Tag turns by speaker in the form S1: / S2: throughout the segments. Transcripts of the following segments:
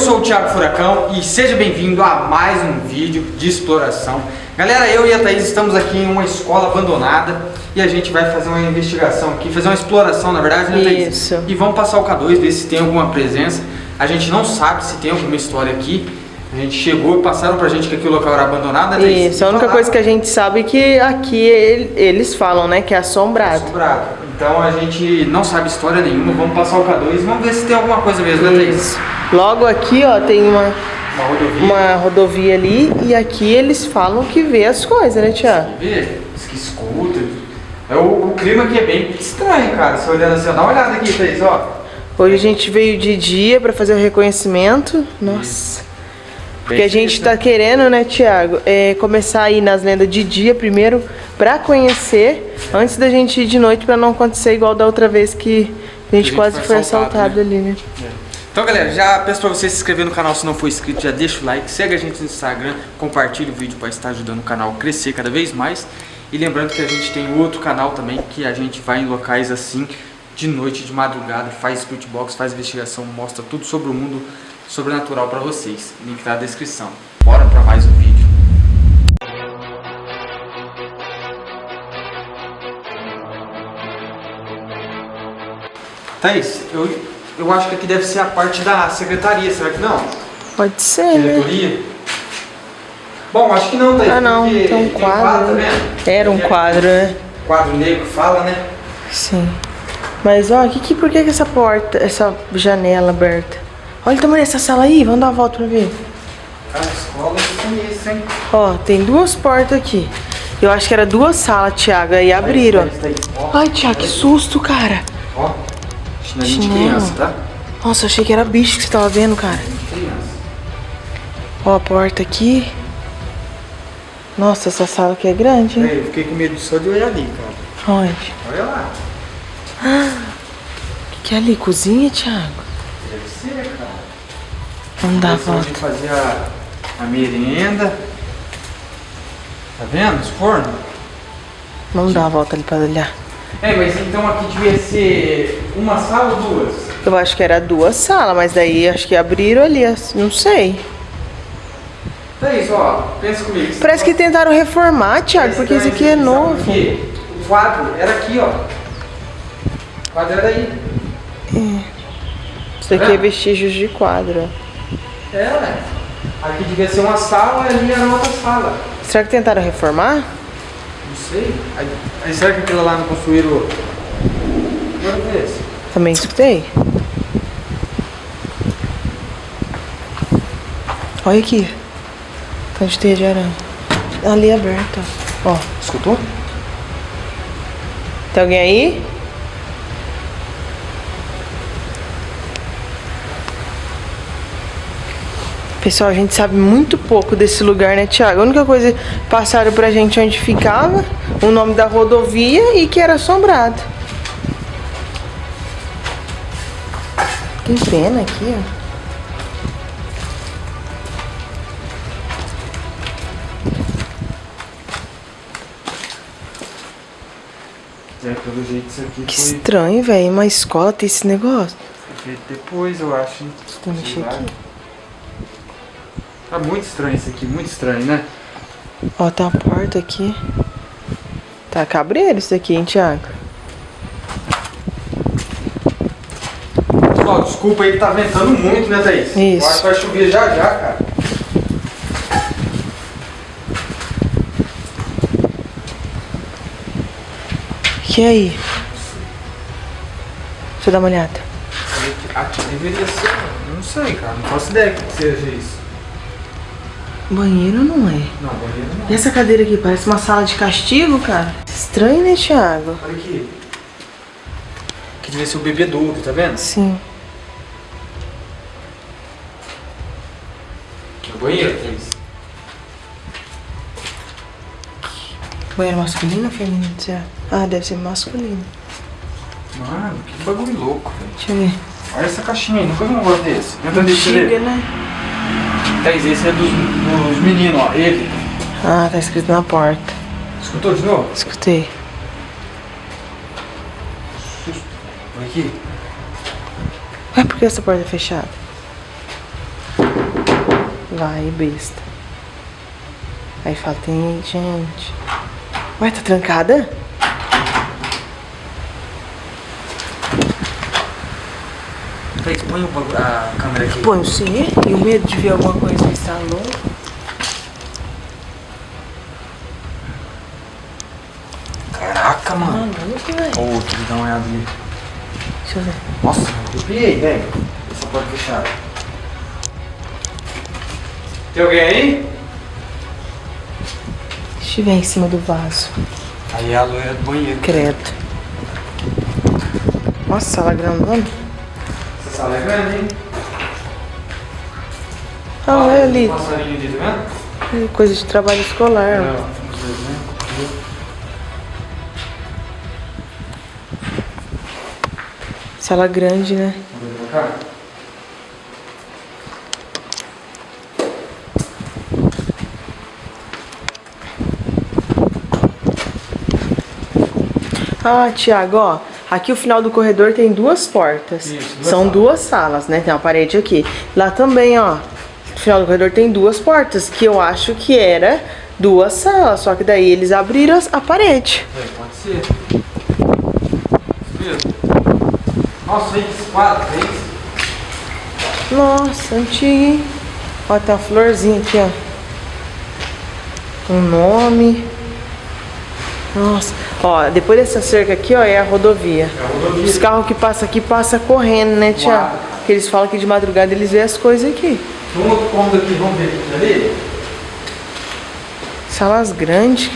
S1: Sou o Thiago Furacão e seja bem-vindo a mais um vídeo de exploração. Galera, eu e a Thaís estamos aqui em uma escola abandonada e a gente vai fazer uma investigação aqui, fazer uma exploração na verdade, né Thaís?
S2: Isso.
S1: E vamos passar o K2, ver se tem alguma presença. A gente não sabe se tem alguma história aqui. A gente chegou e passaram pra gente que aqui o local era abandonado, né Thaís?
S2: Isso, a única coisa que a gente sabe é que aqui ele- eles falam, né, que é assombrado.
S1: Assombrado. Então a gente não sabe história nenhuma, vamos passar o K2 e vamos ver se tem alguma coisa mesmo, né Thaís?
S2: Isso. Logo aqui, ó, tem uma,
S1: Uma rodovia.
S2: uma rodovia ali e aqui eles falam que vê as coisas, né, Tiago?
S1: Vê? Diz que escuta. É o, o clima aqui é bem estranho, cara. Você olhando assim, ó, dá uma olhada aqui, Thaís, ó.
S2: Hoje a gente veio de dia pra fazer o reconhecimento. Nossa. Porque a gente tá querendo, né, Tiago, é, começar a ir nas lendas de dia primeiro pra conhecer, antes da gente ir de noite pra não acontecer igual da outra vez que a gente
S1: gente
S2: quase
S1: foi
S2: foi
S1: assaltado,
S2: assaltado ali, né?
S1: Então, galera, já peço pra você se inscrever no canal se não for inscrito, já deixa o like, segue a gente no Instagram, compartilha o vídeo para estar ajudando o canal a crescer cada vez mais. E lembrando que a gente tem outro canal também que a gente vai em locais assim, de noite, de madrugada, faz spirit box, faz investigação, mostra tudo sobre o mundo sobrenatural pra vocês. Link tá na descrição. Bora pra mais um vídeo. Thaís, eu, eu acho que aqui deve ser a parte da secretaria, será que não?
S2: Pode ser, né?
S1: Diretoria? Bom, acho que não, Thaís.
S2: Ah, não, tem um quadro,
S1: tá
S2: né?
S1: vendo?
S2: Era um
S1: Tem
S2: quadro, né?
S1: Quadro negro fala, né?
S2: Sim. Mas ó, que, que, por que, que essa porta, essa janela aberta? Olha o tamanho dessa sala aí, vamos dar uma volta pra ver.
S1: Cara, escola eu conheço, hein?
S2: Ó, tem duas portas aqui. Eu acho que era duas salas, Thiago, aí abriram.
S1: Ó,
S2: Ai, Thiago, que susto, cara.
S1: ó. Chinelinho de
S2: Chinelo.
S1: criança, tá?
S2: Nossa, achei que era bicho que você tava vendo, cara.
S1: De criança.
S2: Ó, a porta aqui. Nossa, essa sala aqui é grande, hein?
S1: Ei, eu fiquei com medo só de olhar ali, cara.
S2: Onde?
S1: Olha lá.
S2: O que, que é ali? Cozinha, Thiago? Vamos dar a
S1: é onde
S2: volta.
S1: fazia a, a merenda. Tá vendo? Os fornos.
S2: Vamos dar uma volta ali pra olhar.
S1: É, mas então aqui devia ser uma sala ou duas?
S2: Eu acho que era duas salas, mas daí acho que abriram ali, não sei.
S1: Thaís, ó, pensa comigo.
S2: Parece que tentaram reformar, Thiago, porque esse aqui é novo.
S1: quê? O quadro era aqui, ó. O quadro era aí.
S2: Isso aqui é vestígios de quadro.
S1: É, né? Aqui devia ser uma sala e ali era outra sala.
S2: Será que tentaram reformar?
S1: Não sei. Aí, aí será que aquilo lá não construíram? Agora vê se.
S2: Também escutei. Olha aqui. Tá de teia de aranha. Ali é aberto. Ó,
S1: Escutou?
S2: tem alguém aí? Pessoal, a gente sabe muito pouco desse lugar, né, Thiago? A única coisa que passaram pra gente onde ficava, o nome da rodovia e que era assombrado. Tem pena aqui, ó.
S1: É, pelo jeito isso aqui
S2: Que
S1: foi
S2: estranho, velho. Uma escola tem esse negócio.
S1: depois, eu acho.
S2: Deixa eu mexer aqui.
S1: Tá muito estranho isso aqui, muito estranho, né?
S2: Ó, tem uma porta aqui. Tá cabreiro isso aqui, hein, Thiago?
S1: Pessoal, desculpa aí que tá ventando muito, né, Thaís?
S2: Isso.
S1: Eu acho que vai chover já já, cara.
S2: E aí? Deixa eu dar uma olhada.
S1: Aqui deveria ser. Não sei, cara. Não faço ideia que seja isso.
S2: Banheiro não é.
S1: Não, banheiro não.
S2: E essa cadeira aqui? Parece uma sala de castigo, cara. Estranho, né, Thiago?
S1: Olha aqui. Aqui devia ser o bebedouro, tá vendo?
S2: Sim.
S1: No banheiro, Thaís.
S2: Banheiro masculino ou feminino? Ah, deve ser masculino.
S1: Mano, que bagulho louco, velho.
S2: Deixa eu ver.
S1: Olha essa caixinha aí, nunca vi um negócio desse. Deixar
S2: Chega,
S1: ele.
S2: né?
S1: Thaís, esse é dos, dos meninos, ó. Ele.
S2: Ah, tá escrito na porta.
S1: Escutou de novo?
S2: Escutei.
S1: Olha aqui.
S2: Ué, por que essa porta é fechada? Vai, besta. Aí fala, tem gente. Ué, tá trancada?
S1: Thaís, põe o a câmera aqui.
S2: Põe o C e o medo de ver alguma coisa no salão.
S1: Caraca, mano.
S2: Maluco, velho.
S1: Ô, deixa eu dar uma olhada ali.
S2: Deixa eu ver.
S1: Nossa, arrepiei, velho. Essa porta fechada. Tem alguém aí?
S2: Se estiver em cima do vaso.
S1: Aí é a loira do banheiro.
S2: Credo. Nossa, sala grandona.
S1: Sala é grande, hein?
S2: Ah, olha ali.
S1: Um passarinho ali, tá vendo?
S2: Coisa de trabalho escolar.
S1: Dois, né?
S2: Sala grande, né?
S1: Vamos pra cá?
S2: Ah, Tiago, ó. Aqui o final do corredor tem duas portas.
S1: Isso, duas
S2: São
S1: salas.
S2: duas salas, né? Tem uma parede aqui. Lá também, ó. No final do corredor tem duas portas, que eu acho que era duas salas. Só que daí eles abriram a parede.
S1: É, pode ser. Nossa, aí que quadro, é isso?
S2: Nossa, antigo, hein? Ó, tem uma florzinha aqui, ó. Um nome. Nossa. Ó, depois dessa cerca aqui, ó, é a rodovia.
S1: É a rodovia.
S2: Os carros que passam aqui passam correndo, né, Tiago? Porque eles falam que de madrugada eles veem as coisas aqui.
S1: Um outro cômodo aqui, vamos ver aqui ali?
S2: Salas grandes.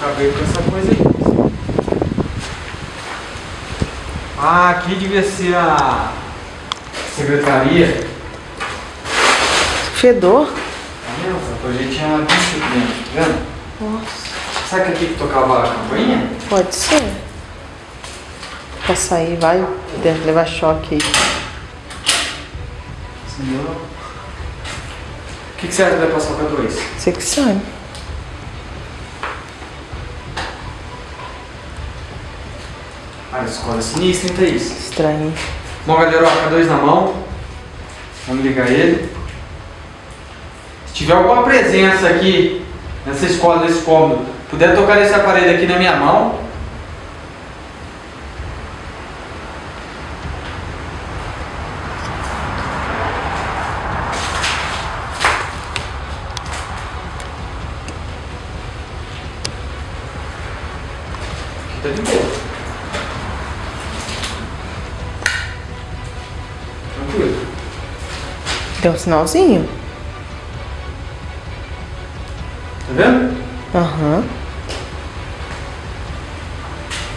S1: Acabei com essa coisa aí. Ah, aqui devia ser a secretaria.
S2: Fedor.
S1: Tá vendo? Hoje tinha bicho aqui dentro, tá vendo?
S2: Nossa.
S1: Será que aqui que tocava a campainha?
S2: Pode ser. Pra sair, vai deve levar choque aí.
S1: Senhor. O que, que você acha que vai passar pra dois?
S2: Você que sabe.
S1: Ah, escola é sinistra, hein, Thaís?
S2: Estranho.
S1: Bom, galera, ó, K2 na mão. Vamos ligar ele. Se tiver alguma presença aqui nessa escola, nesse cômodo, puder tocar nesse aparelho aqui na minha mão. Tá de boa. Tranquilo.
S2: Deu um sinalzinho?
S1: Vendo?
S2: Aham.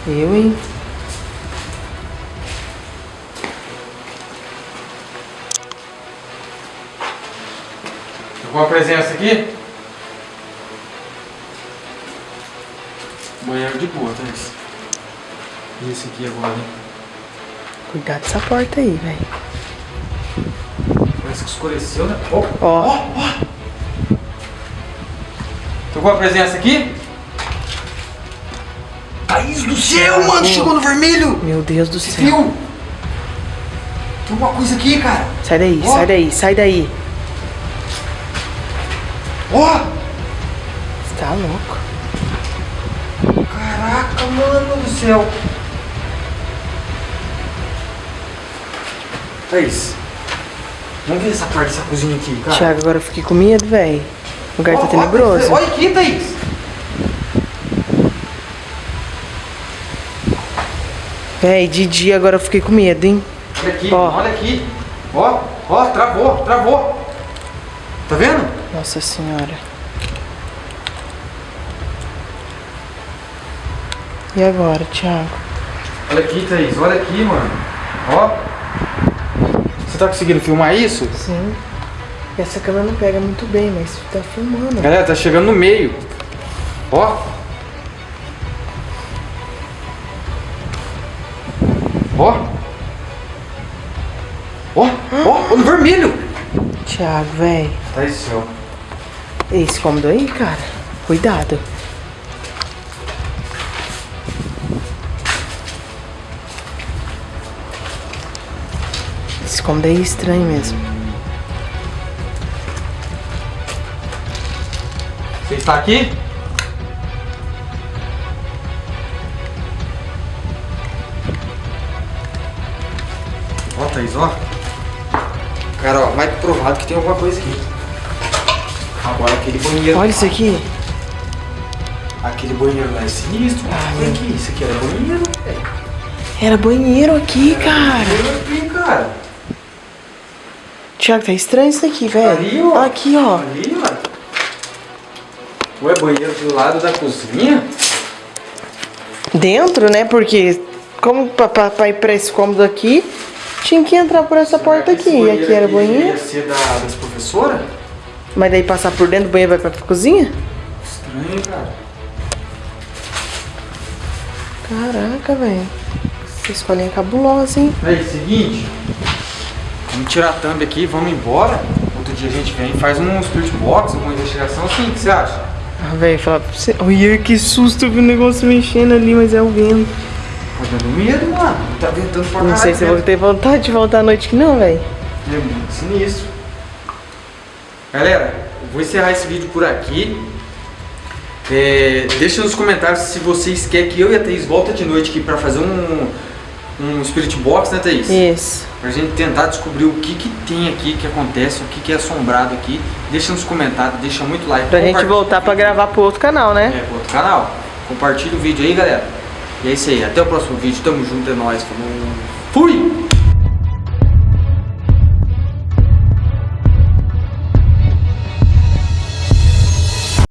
S2: Eu, hein?
S1: Alguma presença aqui? Banheiro de boa, tá isso? E esse aqui agora, hein?
S2: Cuidado dessa porta aí, velho.
S1: Parece que escureceu, né? Ó,
S2: Ó.
S1: ó, Tem alguma presença aqui? Thaís do céu, mano! Chegou no vermelho!
S2: Meu Deus do céu.
S1: Viu? Tem alguma coisa aqui, cara!
S2: Sai daí,
S1: Ó.
S2: sai daí, sai daí.
S1: Ó!
S2: Você tá louco.
S1: Caraca, mano do céu! Thaís, vamos ver essa parte dessa cozinha aqui, cara.
S2: Thiago, agora eu fiquei com medo, velho. O lugar tá tenebroso.
S1: Olha aqui, Thaís!
S2: Véi, de dia agora eu fiquei com medo, hein?
S1: Olha aqui,
S2: Ó.
S1: olha aqui. Ó, ó, travou, travou. Tá vendo?
S2: Nossa senhora. E agora, Thiago?
S1: Olha aqui, Thaís, olha aqui, mano. Ó. Você tá conseguindo filmar isso?
S2: Sim. Essa câmera não pega muito bem, mas tá filmando.
S1: Galera, tá chegando no meio. Ó. Ó. Ó, ó, ó, no vermelho.
S2: Thiago, véi.
S1: Tá isso, céu.
S2: Esse cômodo aí, cara. Cuidado. Esse cômodo aí é estranho mesmo.
S1: Está aqui? Ó, Thaís, ó. Cara, ó, mais provado que tem alguma coisa aqui. Agora aquele banheiro.
S2: Olha isso aqui.
S1: Aquele banheiro lá é sinistro.
S2: Ah,
S1: Olha aqui, isso aqui era banheiro, velho.
S2: Era banheiro aqui, cara.
S1: Banheiro aqui, cara.
S2: Tiago, tá estranho isso aqui, velho.
S1: Ali, ó.
S2: Aqui, ó.
S1: Ali, mano. Ué, banheiro do lado da cozinha?
S2: Dentro, né? Porque como pra ir pra esse cômodo aqui, tinha que entrar por essa porta
S1: Esse
S2: aqui. E aqui era
S1: Ia
S2: banheiro.
S1: ser da, das professoras?
S2: Mas daí passar por dentro do banheiro vai pra cozinha?
S1: Estranho, cara.
S2: Caraca, velho. Essa escolinha é cabulosa, hein?
S1: Aí, seguinte. Vamos tirar a thumb aqui, vamos embora. Outro dia a gente vem e faz um spirit box, uma investigação assim, o que você acha?
S2: Ah, velho, falar pra você. Olha que susto, eu vi o negócio mexendo ali, mas é o vento.
S1: Tá dando medo, mano. Tá ventando pra
S2: Não sei se eu vou
S1: né?
S2: ter vontade de voltar à noite que não, velho.
S1: É muito sinistro. Galera, vou encerrar esse vídeo por aqui. É, deixa nos comentários se vocês querem que eu e a Thaís voltem de noite aqui pra fazer um, um Spirit Box, né Thaís?
S2: Isso.
S1: Pra gente tentar descobrir o que que tem aqui, que acontece, o que que é assombrado aqui. Deixa nos comentários, deixa muito like.
S2: Pra gente voltar pra gravar pro outro canal, né?
S1: É, pro outro canal. Compartilha o vídeo aí, galera. E é isso aí. Até o próximo vídeo. Tamo junto, é nóis. Falou. Fui!